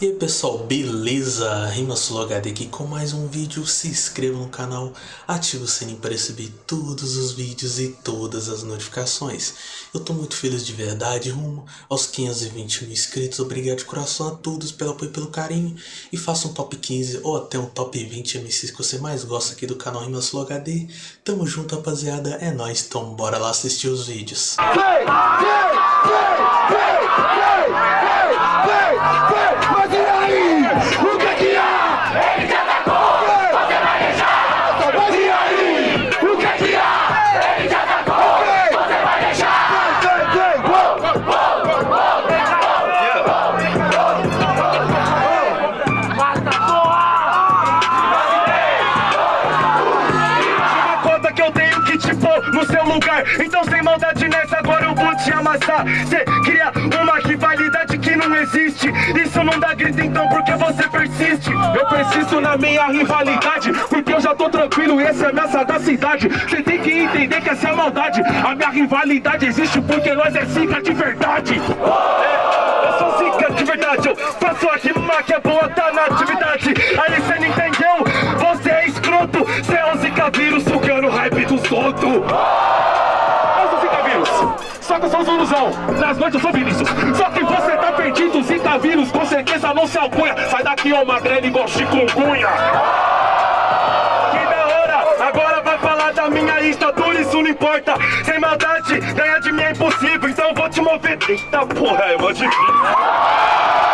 E aí pessoal, beleza? Rimasul HD aqui com mais um vídeo, se inscreva no canal, ative o sininho para receber todos os vídeos e todas as notificações. Eu tô muito feliz de verdade, rumo aos 520 mil inscritos, obrigado de coração a todos pelo apoio e pelo carinho. E faça um top 15 ou até um top 20 MCs que você mais gosta aqui do canal Rimasul HD. Tamo junto rapaziada, é nóis, então bora lá assistir os vídeos. Play, Então sem maldade nessa agora eu vou te amassar. Cê cria uma rivalidade não existe. Isso não dá grito então porque você persiste? Eu persisto na minha rivalidade Porque eu já tô tranquilo e essa é minha sagacidade Cê tem que entender que essa é a maldade. A minha rivalidade existe porque nós é zica de verdade. É, Eu sou zica de verdade. Eu faço a rima que é boa, tá na atividade. Aí cê não entendeu, você é escroto. Cê é o zica vírus sugando o hype do solto só que eu sou Zuluzão, nas noites eu sou Vinícius. Só que você não se alcunha. Sai daqui, ô magrelo, igual chikungunya. Que da hora, agora vai falar da minha estatura, isso não importa. Sem maldade, ganhar de mim é impossível, então vou te mover. Eita porra, é mó difícil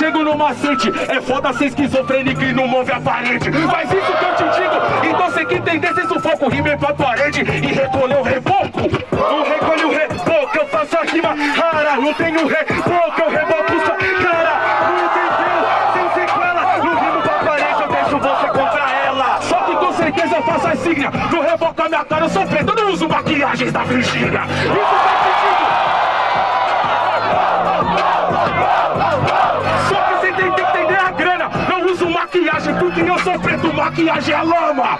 chego no macete. É foda ser esquizofrênico e não move a parede. Faz isso que eu te digo, então cê que entender Cê sufoco, rime pra parede e recolher o reboco. Não recolhe o reboco, eu faço a rima rara. Não tenho reboco, eu reboco sua cara. Não entendeu, sem sequela. Não rimo pra parede, eu deixo você contra ela. Só que com certeza eu faço a signa Não reboco a minha cara, eu sou preto, eu não uso maquiagens da Virgínia. Isso maquiagem lama.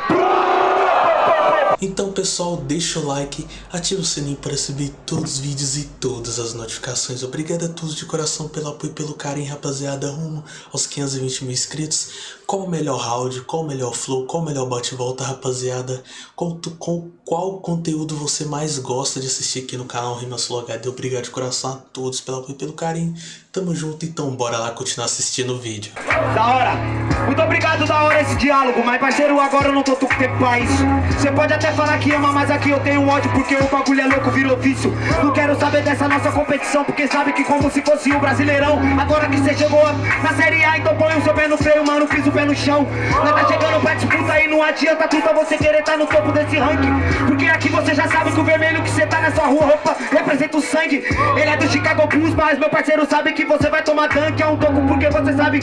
Então pessoal, deixa o like, ativa o sininho para receber todos os vídeos e todas as notificações. Obrigado a todos de coração pelo apoio e pelo carinho, rapaziada, rumo aos 520 mil inscritos. Qual o melhor round, qual o melhor flow, qual o melhor bate-volta, rapaziada. Qual, com, qual conteúdo você mais gosta de assistir aqui no canal Rimas HD. Obrigado de coração a todos pelo apoio e pelo carinho. Tamo junto, então bora lá continuar assistindo o vídeo. Da hora! Muito obrigado, da hora esse diálogo, mas parceiro, agora eu não tô com tempo pra isso. Você pode até falar que ama, mas aqui eu tenho ódio porque o bagulho é louco, vira ofício. Não quero saber dessa nossa competição, porque sabe que como se fosse o Brasileirão. Agora que você chegou na Série A, então põe o seu pé no freio, mano, piso o pé no chão. Nós tá chegando pra disputa e não adianta tudo você querer tá no topo desse ranking. Porque aqui você já sabe que o vermelho que você tá nessa rua, roupa, representa o sangue. Ele é do Chicago Bulls, mas meu parceiro sabe que que você vai tomar tanque É um toco porque você sabe,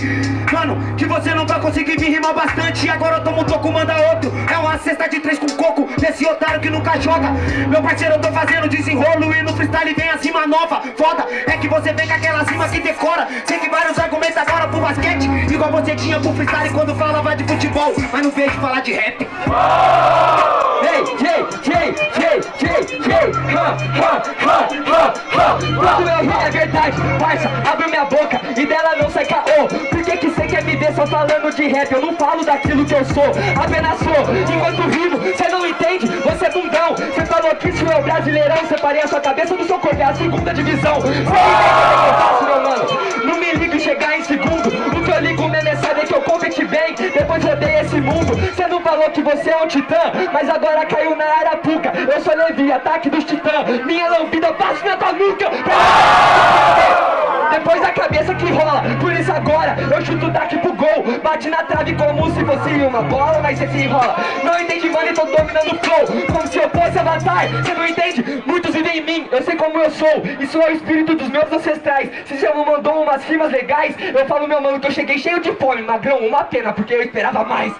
mano Que você não vai conseguir vir rimar bastante E agora eu tomo um toco, manda outro É uma cesta de três com coco Desse otário que nunca joga Meu parceiro, eu tô fazendo desenrolo E no freestyle vem a cima nova Foda, é que você vem com aquela cima que decora Sei que vários argumentos agora pro basquete Igual você tinha pro freestyle quando falava de futebol Mas não vejo falar de rap Ei, ei, ei, ei, ei, ei Quando eu ri é verdade, parça. Abro minha boca e dela não sai caô. Por que que cê quer me ver só falando de rap? Eu não falo daquilo que eu sou, apenas sou. Enquanto vivo, cê não entende, você é bundão. Cê falou que isso é o brasileirão Separei a sua cabeça do seu corpo, é a segunda divisão. Cê entende o que eu faço, meu mano? Não me ligue chegar em segundo. O que eu ligo mesmo é saber que eu competi bem. Depois rodei esse mundo. Cê não falou que você é um titã Mas agora caiu na arapuca Eu sou Levi, ataque dos titãs. Minha lambida, passo na tua nuca. Depois da cabeça que rola. Por isso agora eu chuto daqui pro gol. Bate na trave como se fosse uma bola Mas cê se enrola. Não entende mano tô dominando o flow. Como se eu fosse avatar. Cê não entende? Muitos vivem em mim Eu sei como eu sou. Isso é o espírito dos meus ancestrais. Se você não mandou umas rimas legais Eu falo meu mano que eu cheguei cheio de fome. Magrão, uma pena porque eu esperava mais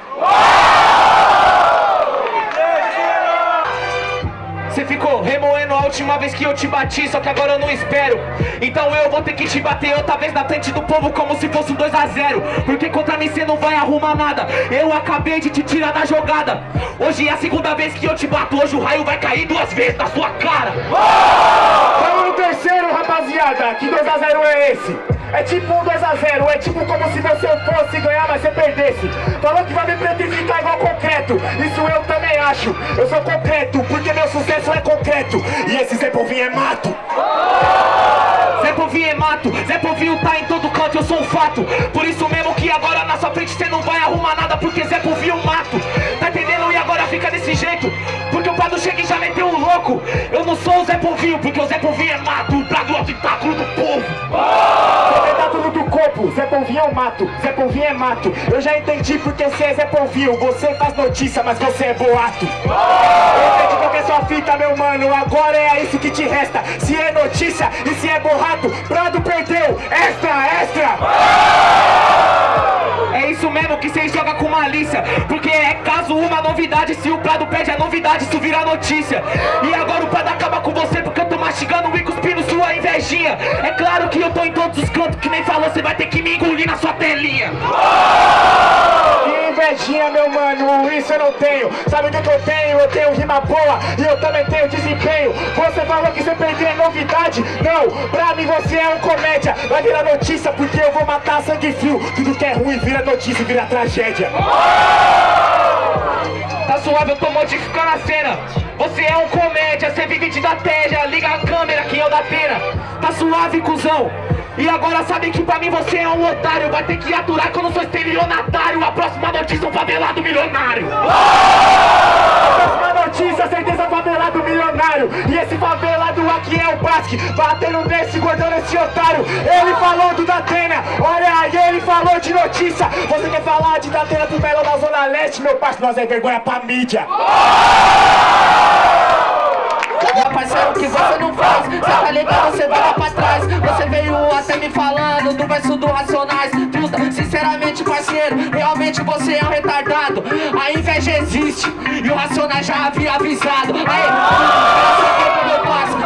Você ficou remoendo a última vez que eu te bati, só que agora eu não espero. Então eu vou ter que te bater outra vez na frente do povo como se fosse um 2x0. Porque contra mim você não vai arrumar nada. Eu acabei de te tirar da jogada. Hoje é a segunda vez que eu te bato, hoje o raio vai cair duas vezes na sua cara. Vamos no terceiro, rapaziada. Que 2x0 é esse? É tipo um 2x0, é tipo como se você fosse ganhar, mas você perdesse. Falou que vai me pretificar igual concreto. Isso eu também Eu sou concreto, porque meu sucesso é concreto. E esse Zé Povinho é mato. Zé Povinho é mato, Zé Povinho tá em todo canto, eu sou um fato. Por isso mesmo que agora na sua frente você não vai arrumar nada, porque Zé Povinho mato. Tá entendendo? E agora fica desse jeito. Porque o Prado chega e já meteu um louco. Eu não sou o Zé Povinho, porque o Zé Povinho é mato. O Prado é o do Zé Polvinho é mato, Zé Polvinho é mato. Eu já entendi porque você é Zé Polvinho. Você faz notícia, mas você é boato. Eu entendi qual que é sua fita, meu mano. Agora é isso que te resta. Se é notícia e se é borrato, Prado perdeu. Extra, extra. É isso mesmo que vocês jogam com malícia. Porque é caso uma novidade Se o Prado pede a novidade, isso vira notícia. E agora o Prado acaba com você Porque eu tô mastigando e cuspindo sua invejinha. É claro que eu tô em todos os cantos Que nem falou, você vai ter que me engolir na sua telinha. Que invejinha, meu mano, isso eu não tenho. Sabe o que, eu tenho? Eu tenho rima boa e eu também tenho desempenho. Você falou que você perdeu é novidade? Não, pra mim você é um comédia. Vai virar notícia porque eu vou matar sangue frio. Tudo que é ruim vira notícia, vira tragédia. Tá suave, eu tô modificando a cena Você é um comédia, você vive de estratégia. Liga a câmera que eu da pena Tá suave, cuzão. E agora sabe que pra mim você é um otário. Vai ter que aturar que eu não sou estelionatário. A próxima notícia é um favelado milionário. Próxima notícia, certeza favelado milionário. E esse favelado aqui é o Basque, batendo nesse gordão nesse otário. Ele falou do Datena, olha aí, ele falou de notícia. Você quer falar de Datena pro Melo da Zona Leste, meu parceiro? Nós é vergonha pra mídia. Meu parceiro, o que você não faz? Cê tá ligado, você lá pra trás Você veio até me falando do verso do Racionais Truta, sinceramente parceiro, realmente você é um retardado A inveja existe e o Racionais já havia avisado Ei,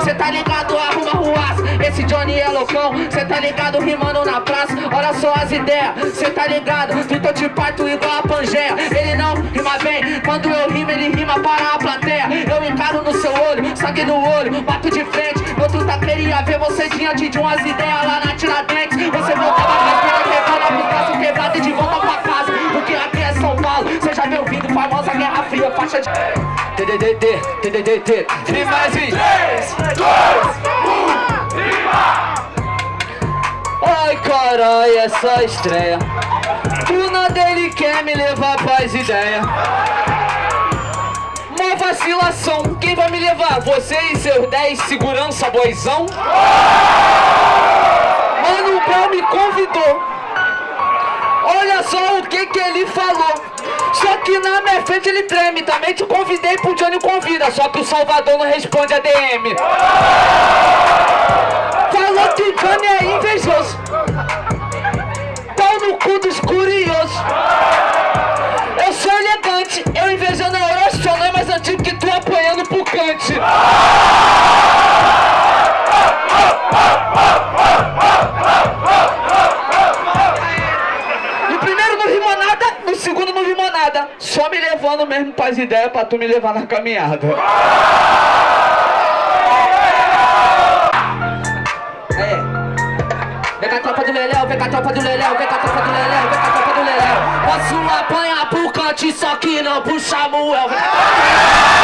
cê tá ligado, arruma ruas. Esse Johnny é loucão, cê tá ligado, rimando na praça. Olha só as ideias, cê tá ligado? Então te parto igual a Pangeia. Ele não rima bem, quando eu rimo ele rima para a plateia. Eu encaro no seu olho, sangue no olho, bato de frente. Outro tá queria ver você diante de umas ideias lá na Tiradentes. Você voltava Fria, faixa de... TDDD, TDDD, e mais em 3, 2, 1, Ai carai, essa estreia. Do nada ele quer me levar pras ideias. Uma vacilação, quem vai me levar? Você e seus 10 segurança boizão? Mano, o Brown me convidou. Olha só o que que ele falou Que na minha frente ele treme Também. Te convidei pro Johnny convida Só que o Salvador não responde a DM Falou que Johnny é invejoso. Pau no cu dos curiosos. Eu sou elegante Eu invejando a Orochona é mais antigo que tu apanhando pro cante levando mesmo pras ideias pra tu me levar na caminhada. É. Vem com a tropa do Leléu, vem com a tropa do Leléu, vem com a tropa do Leléu, vem com a tropa do Leléu. Posso apanhar pro cante, só que não pro Samuel. Vem com a tropa Cala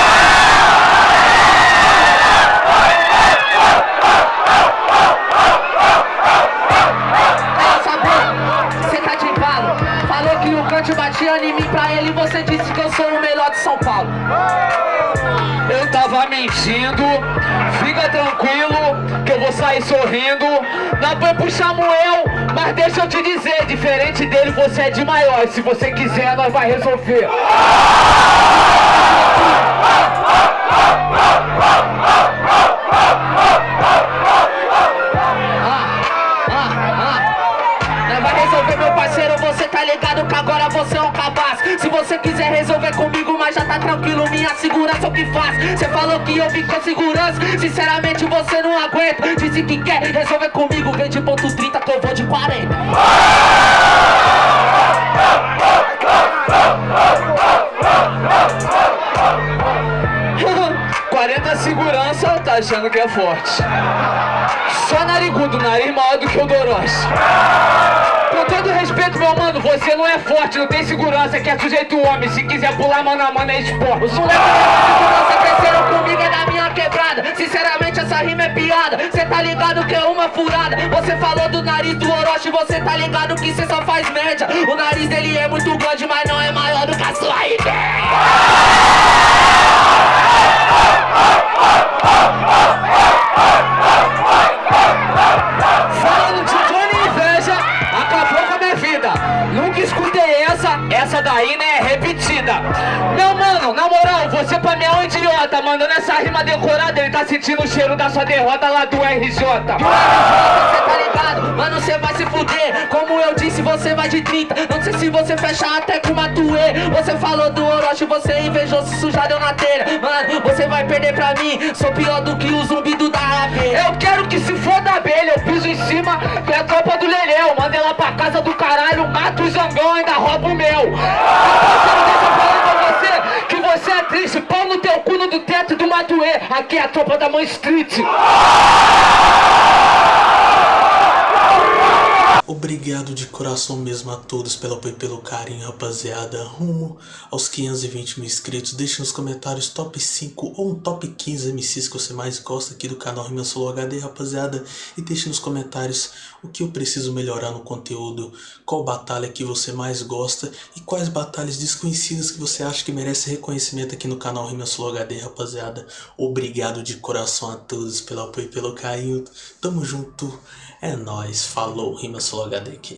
tranquilo que eu vou sair sorrindo. Não foi pro Samuel Mas deixa eu te dizer Diferente dele você é de maior. E se você quiser nós vai resolver agora você é um cabaço Se você quiser resolver comigo, mas já tá tranquilo, minha segurança é o que faz. Você falou que eu vim com Sinceramente você não aguenta. Disse que quer resolver comigo. Vem de ponto 30 que eu vou de 40 40 segurança, tá achando que é forte. Só narigudo, nariz maior do que o Doroche Com todo respeito, meu mano, você não é forte, não tem segurança Que é sujeito homem, se quiser pular mano a mano é esporte. Os moleques de segurança cresceram comigo, é da minha quebrada. Sinceramente essa rima é piada, cê tá ligado que é uma furada. Você falou do nariz do Orochi, você tá ligado que cê só faz média O nariz dele é muito grande, mas não é maior do que a sua ideia você um idiota? Mandando essa rima decorada, ele tá sentindo o cheiro da sua derrota lá do RJ Do RJ, cê tá ligado? Mano, cê vai se fuder. Como eu disse, você vai de 30 Não sei se você fecha até com uma tuê. Você falou do Orochi, você invejou, se sujar deu na telha. Mano, você vai perder pra mim. Sou pior do que o zumbi do da abelha Eu quero que se foda a abelha. Eu piso em cima, que é a tropa do Leleu Manda ela pra casa do caralho. Mato o zangão, ainda rouba o meu no teu cu no do teto do Matuê. Aqui é a tropa da mãe Street Obrigado de coração mesmo a todos pelo apoio e pelo carinho, rapaziada. Rumo aos 520 mil inscritos. Deixe nos comentários top 5 ou um top 15 MCs que você mais gosta aqui do canal Rima Solo HD, rapaziada. E deixe nos comentários o que eu preciso melhorar no conteúdo, qual batalha que você mais gosta e quais batalhas desconhecidas que você acha que merece reconhecimento aqui no canal Rima Solo HD, rapaziada. Obrigado de coração a todos pelo apoio e pelo carinho. Tamo junto. É nóis, falou, Rima Solo HD aqui.